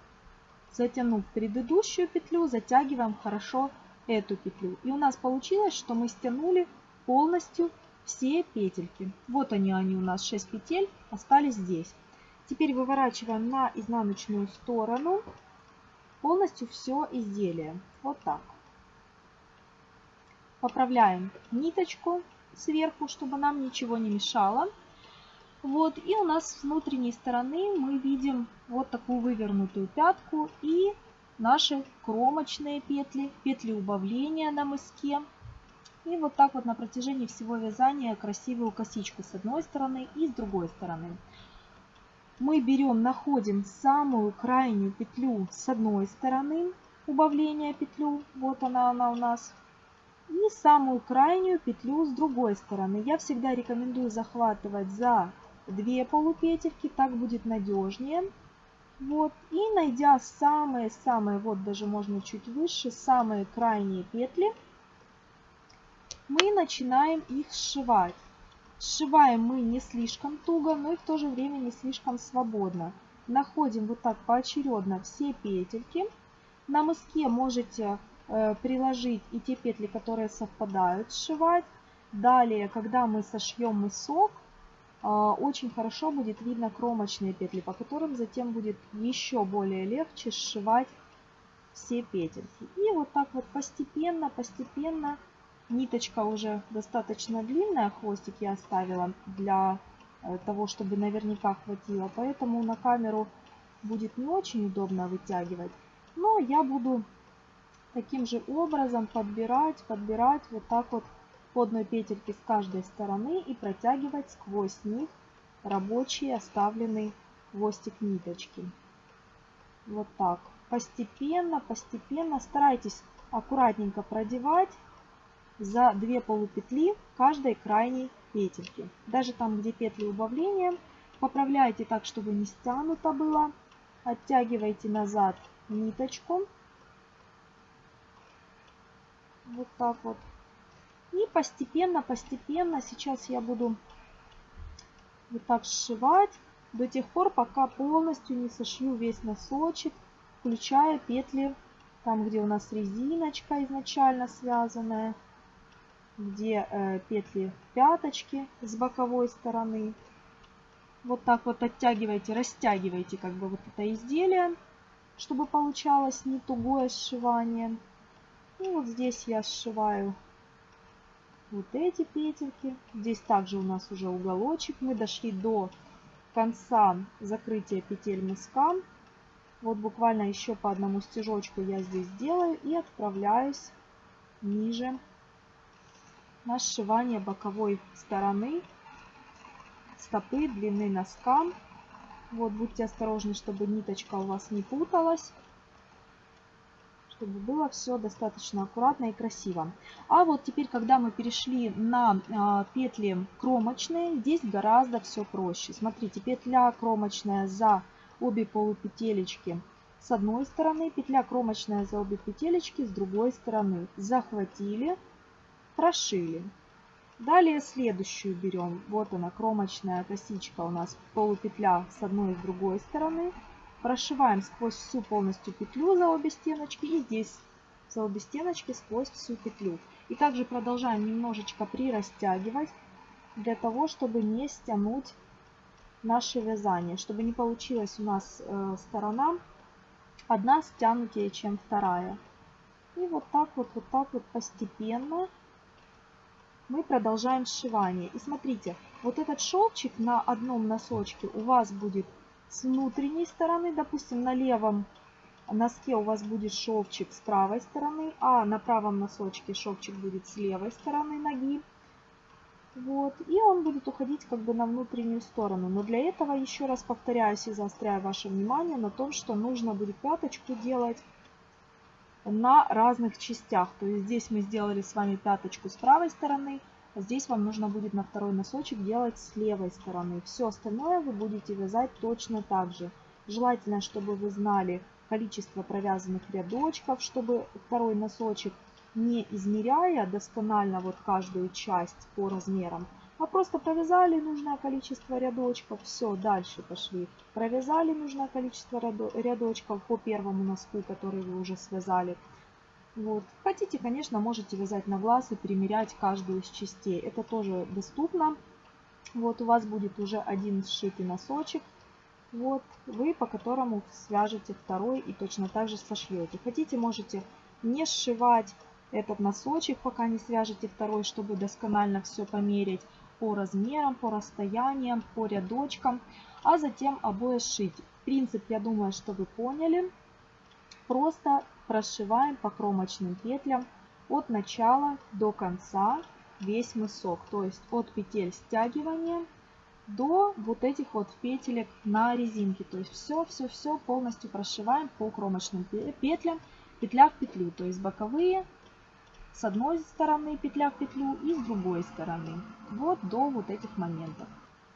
Затянув предыдущую петлю, затягиваем хорошо эту петлю. И у нас получилось, что мы стянули полностью все петельки. Вот они, они у нас 6 петель остались здесь. Теперь выворачиваем на изнаночную сторону полностью все изделие. Вот так. Поправляем ниточку сверху, чтобы нам ничего не мешало. Вот, и у нас с внутренней стороны мы видим вот такую вывернутую пятку и наши кромочные петли, петли убавления на мыске. И вот так вот на протяжении всего вязания красивую косичку с одной стороны и с другой стороны. Мы берем, находим самую крайнюю петлю с одной стороны, убавления петлю, вот она, она у нас, и самую крайнюю петлю с другой стороны. Я всегда рекомендую захватывать за две полупетельки, так будет надежнее. Вот, и найдя самые-самые, вот даже можно чуть выше, самые крайние петли, мы начинаем их сшивать. Сшиваем мы не слишком туго, но и в то же время не слишком свободно. Находим вот так поочередно все петельки. На мыске можете э, приложить и те петли, которые совпадают, сшивать. Далее, когда мы сошьем мысок, очень хорошо будет видно кромочные петли, по которым затем будет еще более легче сшивать все петельки. И вот так вот постепенно, постепенно, ниточка уже достаточно длинная, хвостик я оставила для э, того, чтобы наверняка хватило, поэтому на камеру будет не очень удобно вытягивать. Но я буду таким же образом подбирать, подбирать вот так вот по одной петельке с каждой стороны и протягивать сквозь них рабочий оставленный хвостик ниточки. Вот так. Постепенно, постепенно старайтесь аккуратненько продевать за две полупетли каждой крайней петельки. Даже там, где петли убавления, поправляйте так, чтобы не стянуто было. Оттягивайте назад ниточку. Вот так вот. И постепенно, постепенно сейчас я буду вот так сшивать до тех пор, пока полностью не сошью весь носочек, включая петли там, где у нас резиночка изначально связанная, где э, петли пяточки с боковой стороны. Вот так вот оттягивайте, растягивайте как бы вот это изделие, чтобы получалось не тугое сшивание. И вот здесь я сшиваю вот эти петельки. Здесь также у нас уже уголочек. Мы дошли до конца закрытия петель мыска. Вот буквально еще по одному стежочку я здесь делаю и отправляюсь ниже на сшивание боковой стороны стопы длины носка. Вот будьте осторожны, чтобы ниточка у вас не путалась чтобы было все достаточно аккуратно и красиво. А вот теперь, когда мы перешли на а, петли кромочные, здесь гораздо все проще. Смотрите, петля кромочная за обе полупетелечки с одной стороны, петля кромочная за обе петелечки с другой стороны. Захватили, прошили. Далее следующую берем. Вот она, кромочная косичка у нас, полупетля с одной и с другой стороны. Прошиваем сквозь всю полностью петлю за обе стеночки и здесь за обе стеночки сквозь всю петлю. И также продолжаем немножечко прирастягивать для того, чтобы не стянуть наше вязание, чтобы не получилась у нас э, сторона одна стянутее, чем вторая. И вот так вот, вот так вот постепенно мы продолжаем сшивание. И смотрите, вот этот шовчик на одном носочке у вас будет с внутренней стороны, допустим, на левом носке у вас будет шовчик с правой стороны, а на правом носочке шовчик будет с левой стороны ноги. Вот, и он будет уходить как бы на внутреннюю сторону. Но для этого, еще раз повторяюсь и заостряю ваше внимание на том, что нужно будет пяточку делать на разных частях. То есть здесь мы сделали с вами пяточку с правой стороны, Здесь вам нужно будет на второй носочек делать с левой стороны. Все остальное вы будете вязать точно так же. Желательно, чтобы вы знали количество провязанных рядочков, чтобы второй носочек не измеряя досконально вот каждую часть по размерам, а просто провязали нужное количество рядочков, все, дальше пошли. Провязали нужное количество рядочков по первому носку, который вы уже связали. Вот. Хотите, конечно, можете вязать на глаз и примерять каждую из частей. Это тоже доступно. Вот у вас будет уже один сшитый носочек. Вот вы по которому свяжете второй и точно так же сошьете. Хотите, можете не сшивать этот носочек, пока не свяжете второй, чтобы досконально все померить по размерам, по расстояниям, по рядочкам, а затем обои сшить. Принцип, я думаю, что вы поняли. Просто прошиваем по кромочным петлям от начала до конца весь мысок. То есть от петель стягивания до вот этих вот петелек на резинке. То есть все-все-все полностью прошиваем по кромочным петлям, петля в петлю. То есть боковые с одной стороны петля в петлю и с другой стороны. Вот до вот этих моментов.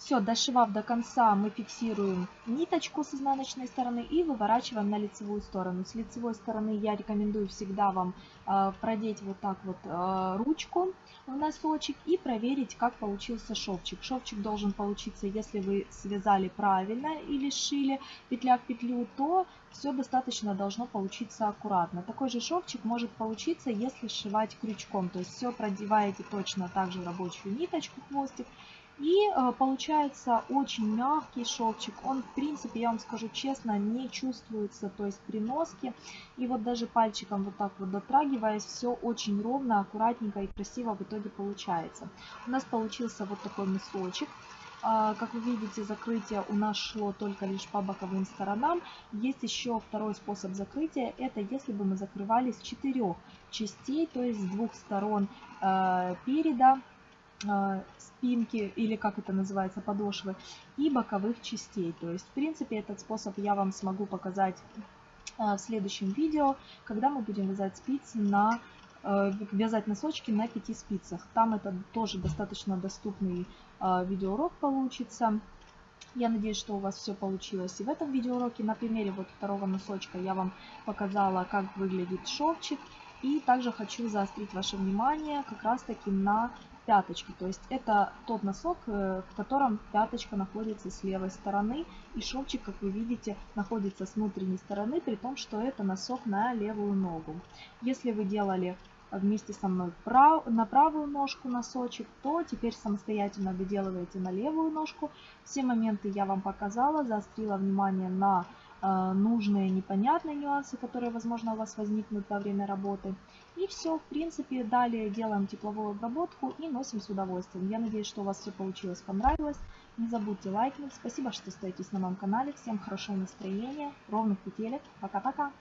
Все, дошивав до конца, мы фиксируем ниточку с изнаночной стороны и выворачиваем на лицевую сторону. С лицевой стороны я рекомендую всегда вам э, продеть вот так вот э, ручку в носочек и проверить, как получился шовчик. Шовчик должен получиться, если вы связали правильно или сшили петля в петлю, то все достаточно должно получиться аккуратно. Такой же шовчик может получиться, если сшивать крючком. То есть все продеваете точно так же рабочую ниточку, хвостик и э, получается очень мягкий шовчик. Он, в принципе, я вам скажу честно, не чувствуется, то есть при носке. И вот даже пальчиком вот так вот дотрагиваясь, все очень ровно, аккуратненько и красиво в итоге получается. У нас получился вот такой мысочек. А, как вы видите, закрытие у нас шло только лишь по боковым сторонам. Есть еще второй способ закрытия. Это если бы мы закрывали с четырех частей, то есть с двух сторон э, переда, э, спинки или как это называется подошвы и боковых частей то есть в принципе этот способ я вам смогу показать э, в следующем видео когда мы будем вязать спицы на Э, вязать носочки на пяти спицах. Там это тоже достаточно доступный э, видеоурок получится. Я надеюсь, что у вас все получилось и в этом видеоуроке. На примере вот второго носочка я вам показала, как выглядит шовчик. И также хочу заострить ваше внимание как раз таки на пяточке. То есть это тот носок, э, в котором пяточка находится с левой стороны. И шовчик, как вы видите, находится с внутренней стороны, при том, что это носок на левую ногу. Если вы делали вместе со мной прав, на правую ножку носочек, то теперь самостоятельно доделываете на левую ножку. Все моменты я вам показала, заострила внимание на э, нужные непонятные нюансы, которые, возможно, у вас возникнут во время работы. И все, в принципе, далее делаем тепловую обработку и носим с удовольствием. Я надеюсь, что у вас все получилось, понравилось. Не забудьте лайкнуть. Спасибо, что остаетесь на моем канале. Всем хорошего настроения, ровных петелек. Пока-пока.